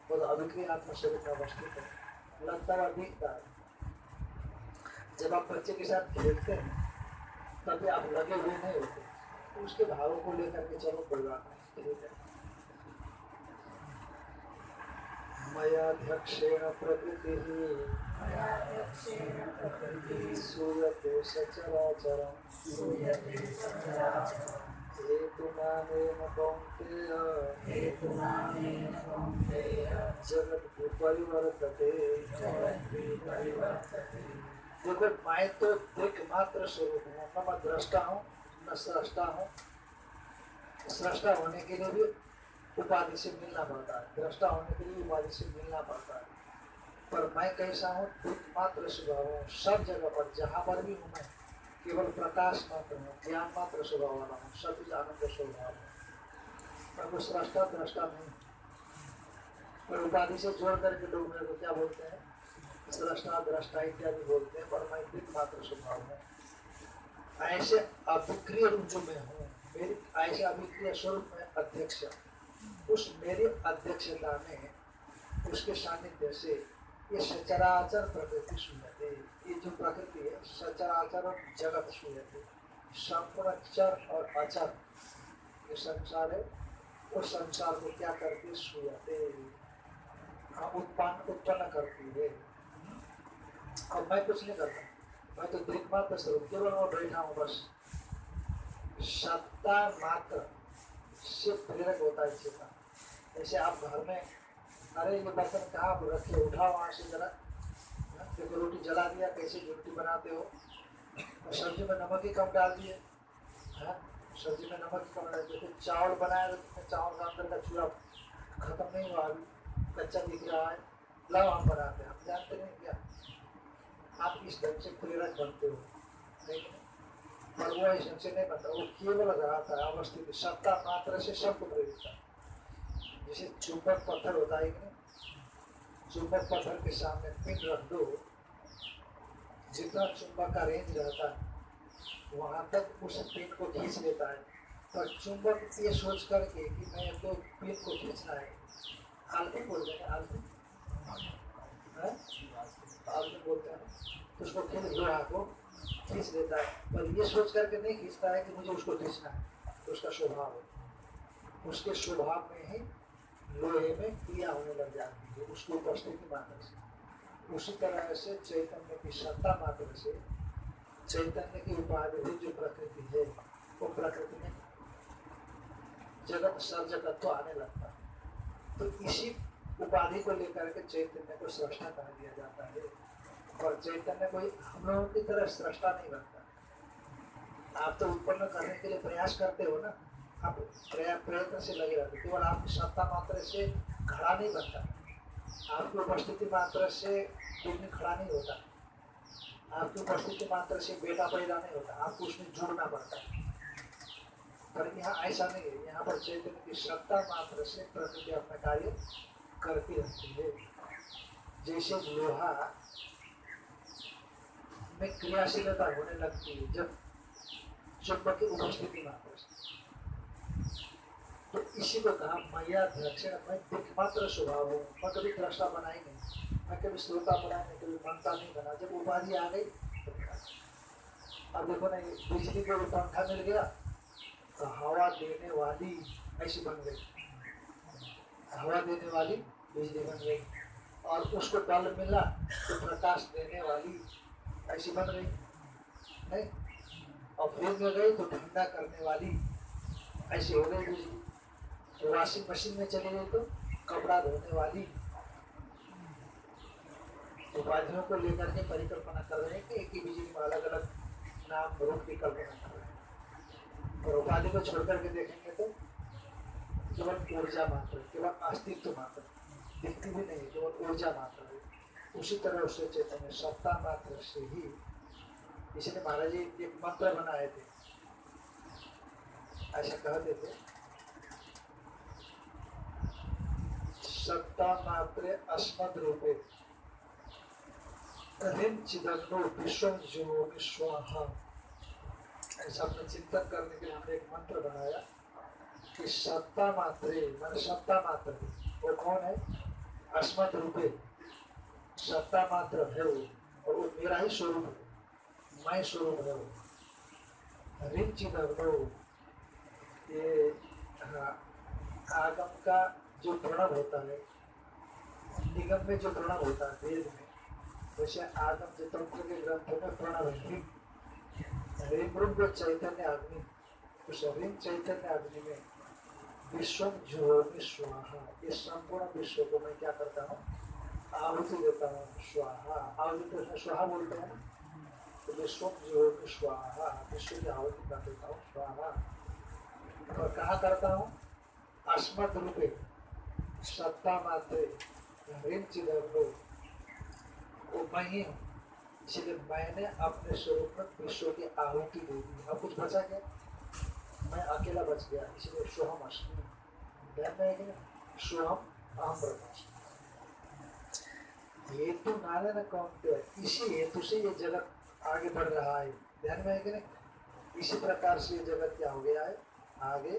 तो अभिक्रिय आत्म शरीर में अवस्थित है। लगता हुआ दिखता है जब आप बच्चे के साथ खेलते हैं, तभी आप लगे हुए नहीं होते। तो उसके भावों को लेकर के चलो कोई बात नहीं मयाध्यक्षेण प्रकृतिः। सूयते सचराचरम् मैं तो स्वरूप हूँ न मैं दृष्टा हूँ न सृष्टा हूँ। सृष्टा होने के लिए भी उपाधि से मिलना पड़ता है। दृष्टा होने के लिए उपाधि से मिलना पड़ता है। पर मैं कैसा हूँ? दुख मात्र स्वभाव हूँ। सब जगह पर, जहाँ पर भी हूँ मैं केवल प्रकाश मात्र हूँ, ज्ञान मात्र स्वभाव वाला हूँ कुछ आनंद स्वभाव हूँ। कोई सृष्टा दृष्टा नहीं। पर उपाधि से जोड़ करके लोग मेरे को क्या बोलते हैं? सृष्टा दृष्टा इत्यादि बोलते हैं पर मैं दिख मात्र स्वभाव हूँ। ऐसे अभिक्रिय रूप जो मैं हूँ, मेरी ऐसे अभिक्रिय स्वरूप में अध्यक्ष उस मेरी अध्यक्षता में, उसके सानिध्य से ये सचराचर प्रकृति सुनते ये जो प्रकृति सचराचर जगत सुनते संपूर्ण चर और अचर ये संसार है। उस संसार को क्या करती। हाँ उत्पन्न उत्पन्न करती है। और मैं कुछ नहीं करता। मैं तो देख मात्र स्वरूप केवल मैं बैठा हूँ बस। सत्ता मात्र से प्रेरक होता है चेता जैसे आप घर में, अरे ये बर्तन कहाँ रखे उठाओ वहाँ से जरा। हाँ, देखो रोटी जला दिया कैसे रोटी बनाते हो? और सब्ज़ी में नमक ही कम डाल दिए। है? सब्ज़ी में नमक ही कम डाल दिए। चावल बनाया तो तुमने चावल का अंदर का चूड़ा खत्म नहीं हुआ अभी। कच्चा दिख रहा है। लाओ हम बनाते हैं। हम जानते नहीं क्या? आप इस ढंग से प्रेरक बनते हो। लेकिन पर वो इस ढंग से नहीं बनता। वो केवल रहता है अवस्थित सत्ता मात्र से सबको प्रेरित है। जैसे चुंबक पत्थर होता है नहीं? चुंबक पत्थर के सामने पिन रख दो। जितना चुंबक का रेंज रहता है, वहाँ तक उस पिन को खींच लेता है। पर चुंबक ये सोच करके कि मैं तो पिन को खींचना है। आलपिन बोलते हैं आलपिन है? आलपिन बोलते हैं। तो उसको खींच लोहा को खींच लेता है। पर ये सोच करके नहीं खींचता है कि मुझे उसको खींचना है। तो उसका स्वभाव है। उसके स्वभाव में ही लोहे में क्रिया होने लग जाती है उसकी उपस्थिति मात्र से उसी तरह से चैतन्य की सत्ता मात्र से चैतन्य की उपाधि जो प्रकृति है, वो प्रकृति में जगत सर्जकत्व आने लगता है। तो इसी उपाधि को लेकर के चैतन्य को सृष्टा कहा दिया जाता है। और चैतन्य कोई हम लोगों की तरह सृष्टा नहीं बनता। आप तो उत्पन्न करने के लिए प्रयास करते हो ना? आप प्रयत्न से लगे रहते केवल आपकी सत्ता मात्र से खड़ा नहीं बनता। आपकी उपस्थिति मात्र से दुनिया खड़ा नहीं होता। आपकी उपस्थिति मात्र से बेटा पैदा नहीं होता। आपको उसमें जुड़ना पड़ता है। पर यहाँ ऐसा नहीं है। यहाँ पर चैतन्य की सत्ता मात्र से प्रकृति अपना कार्य करती रहती है। जैसे लोहा में क्रियाशीलता होने लगती है, जब चुंबक की उपस्थिति मात्र से। तो इसी को कहा, मैया अध्यक्ष मैं दिखमात्र स्वभाव हूँ। मैं कभी दृष्टा बना ही नहीं। मैं कभी श्रोता बना नहीं, कभी मनता नहीं बना। जब उपाधि आ गई तो अब देखो ना बिजली को पंखा मिल गया तो हवा देने वाली ऐसी बन गई। हवा देने वाली बिजली बन गई। और उसको बल्ब मिला तो प्रकाश देने वाली ऐसी बन गई। नहीं? और फ्रिज में गई तो ठंडा करने वाली ऐसी हो गई बिजली। तो वॉशिंग मशीन में चले गए तो कपड़ा धोने वाली। उपाधियों को लेकर के परिकल्पना कर रहे हैं कि एक ही बिजली में अलग अलग नाम, रूप की कल्पना कर रहे हैं। और उपाधि को छोड़ करके देखेंगे तो केवल ऊर्जा मात्र, केवल अस्तित्व मात्र, दिखती भी नहीं, केवल ऊर्जा मात्र है। उसी तरह उससे चैतन्य सत्ता मात्र से ही, इसलिए महाराज जी एक मंत्र बनाए थे। ऐसा कहते थे सत्ता मात्र अस्मद रूपे। ऋण चिदग्नो विश्व जो विश्वाहा। ऐसा अपने चिंतन करने के लिए हमने एक मंत्र बनाया कि सत्ता मात्रे मैंने सत्ता मात्र वो कौन है? अस्मत रूपे। सत्ता मात्र है वो और वो मेरा ही स्वरूप है। मैं स्वरूप है वो। चिदग्नो ये हाँ, आगम का जो प्रणव होता है, निगम में जो प्रणव होता है, वेद में, वैसे आगम जो तंत्र के ग्रंथों में प्रणव है। जो चैतन्य अग्नि उस ऋण चैतन्य अग्नि में विश्व जो स्वाहा। इस संपूर्ण विश्व को मैं क्या करता हूँ? आहुति देता हूँ, स्वाहा। आहुति तो उसमें स्वाहा बोलते हैं तो विश्व जो स्वाहा। विश्व की आहुति कर देता हूँ, स्वाहा। और कहाँ करता हूँ? अस्मत रूपे। सत्ता मात्र ऋण चिदर्भो वो मैं ही इसलिए मैंने अपने स्वरूप में विश्व की आहुति दे दी। अब कुछ बचा क्या? मैं अकेला बच गया, इसलिए सोहम अश्मी ध्यान कि? सोहम अहम ब्रह्मास्मि हेतु नारायण कौन है इसी हेतु से ये जगत आगे बढ़ रहा है। ध्यान में है कि नहीं? इसी प्रकार से ये जगत क्या हो गया है? आगे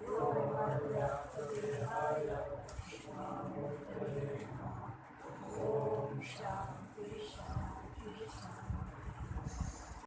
Om Shanti.